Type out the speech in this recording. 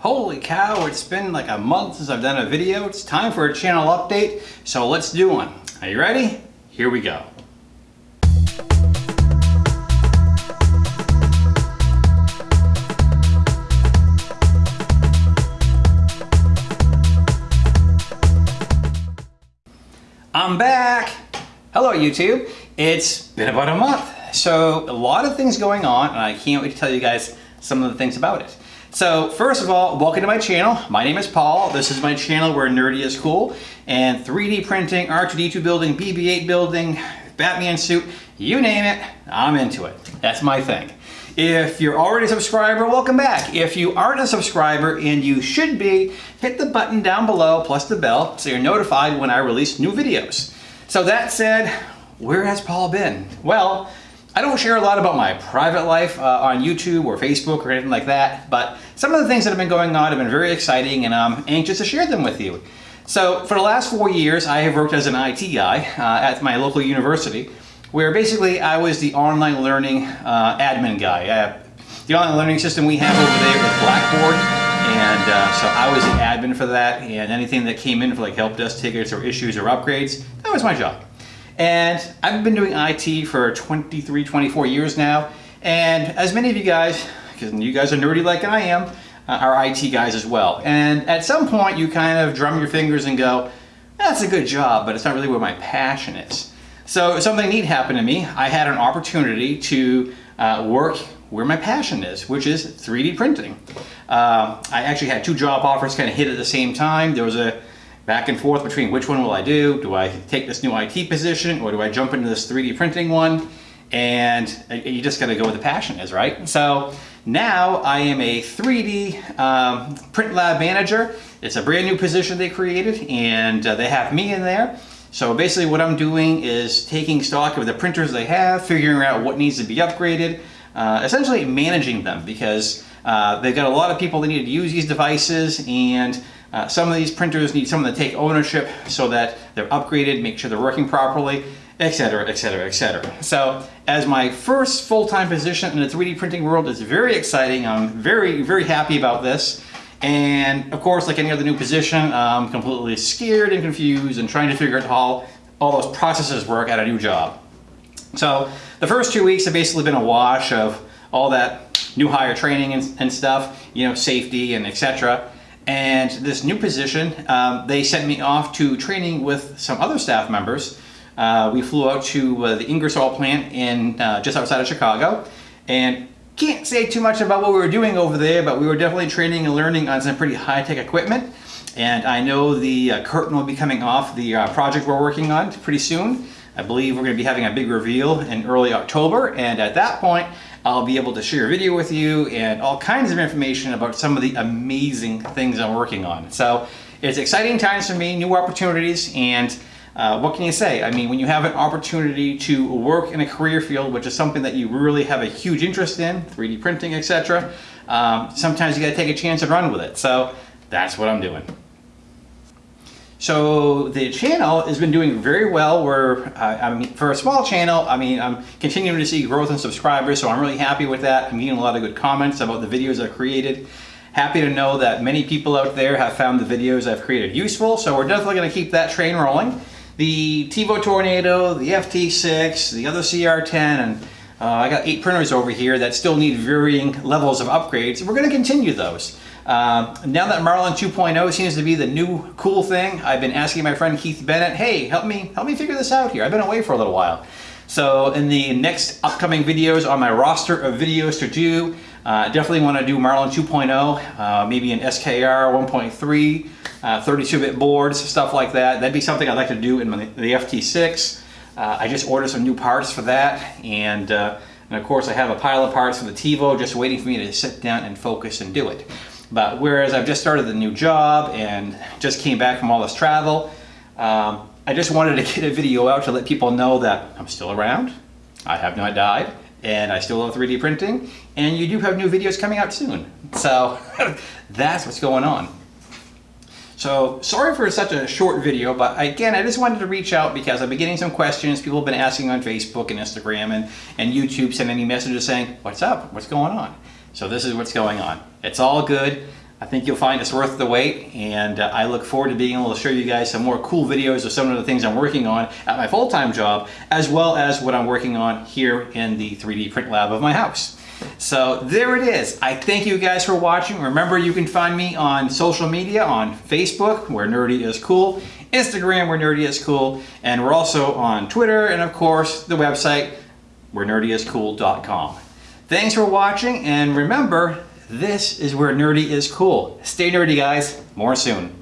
Holy cow, it's been like a month since I've done a video. It's time for a channel update, so let's do one. Are you ready? Here we go. I'm back! Hello YouTube! It's been about a month, so a lot of things going on and I can't wait to tell you guys some of the things about it. So first of all, welcome to my channel. My name is Paul. This is my channel where nerdy is cool and 3D printing, R2-D2 building, BB-8 building, Batman suit, you name it, I'm into it. That's my thing. If you're already a subscriber, welcome back. If you aren't a subscriber, and you should be, hit the button down below plus the bell so you're notified when I release new videos. So that said, where has Paul been? Well, I don't share a lot about my private life uh, on YouTube or Facebook or anything like that, but some of the things that have been going on have been very exciting and I'm anxious to share them with you. So for the last four years, I have worked as an IT guy uh, at my local university where basically I was the online learning uh, admin guy. Uh, the online learning system we have over there is Blackboard, and uh, so I was the admin for that, and anything that came in for like help desk tickets or issues or upgrades, that was my job. And I've been doing IT for 23, 24 years now, and as many of you guys, because you guys are nerdy like I am, uh, are IT guys as well. And at some point you kind of drum your fingers and go, that's a good job, but it's not really where my passion is. So something neat happened to me. I had an opportunity to uh, work where my passion is, which is 3D printing. Uh, I actually had two job offers kind of hit at the same time. There was a back and forth between which one will I do? Do I take this new IT position or do I jump into this 3D printing one? And you just gotta go where the passion is, right? So now I am a 3D um, print lab manager. It's a brand new position they created and uh, they have me in there. So basically what I'm doing is taking stock of the printers they have, figuring out what needs to be upgraded, uh, essentially managing them because uh, they've got a lot of people that need to use these devices and uh, some of these printers need someone to take ownership so that they're upgraded, make sure they're working properly, etc, etc, etc. So as my first full-time position in the 3D printing world, it's very exciting. I'm very, very happy about this. And of course, like any other new position, I'm completely scared and confused and trying to figure out how all those processes work at a new job. So the first two weeks have basically been a wash of all that new hire training and, and stuff, you know, safety and etc. And this new position, um, they sent me off to training with some other staff members. Uh, we flew out to uh, the Ingersoll plant in uh, just outside of Chicago and can't say too much about what we were doing over there, but we were definitely training and learning on some pretty high-tech equipment. And I know the uh, curtain will be coming off the uh, project we're working on pretty soon. I believe we're going to be having a big reveal in early October, and at that point, I'll be able to share a video with you and all kinds of information about some of the amazing things I'm working on. So it's exciting times for me, new opportunities, and uh, what can you say? I mean, when you have an opportunity to work in a career field, which is something that you really have a huge interest in, 3D printing, etc., um, sometimes you got to take a chance and run with it. So that's what I'm doing. So the channel has been doing very well. Where uh, I mean, for a small channel, I mean, I'm continuing to see growth in subscribers, so I'm really happy with that. I'm getting a lot of good comments about the videos I've created. Happy to know that many people out there have found the videos I've created useful, so we're definitely going to keep that train rolling the Tevo Tornado, the FT6, the other CR10, and uh, I got eight printers over here that still need varying levels of upgrades. We're going to continue those. Uh, now that Marlin 2.0 seems to be the new cool thing, I've been asking my friend Keith Bennett, hey, help me, help me figure this out here. I've been away for a little while. So in the next upcoming videos on my roster of videos to do, uh, definitely want to do Marlin 2.0, uh, maybe an SKR 1.3, 32-bit uh, boards, stuff like that. That'd be something I'd like to do in the, the FT6. Uh, I just ordered some new parts for that, and, uh, and of course I have a pile of parts for the Tevo just waiting for me to sit down and focus and do it. But whereas I've just started the new job and just came back from all this travel, um, I just wanted to get a video out to let people know that I'm still around, I have not died, and I still love 3D printing, and you do have new videos coming out soon. So that's what's going on. So sorry for such a short video, but again, I just wanted to reach out because I've been getting some questions. People have been asking on Facebook and Instagram and, and YouTube, sending me messages saying, what's up? What's going on? So this is what's going on. It's all good. I think you'll find it's worth the wait and uh, I look forward to being able to show you guys some more cool videos of some of the things I'm working on at my full-time job as well as what I'm working on here in the 3D print lab of my house. So there it is. I thank you guys for watching. Remember you can find me on social media on Facebook where nerdy is cool, Instagram where nerdy is cool, and we're also on Twitter and of course the website where nerdyiscool.com. Thanks for watching and remember this is where nerdy is cool. Stay nerdy, guys. More soon.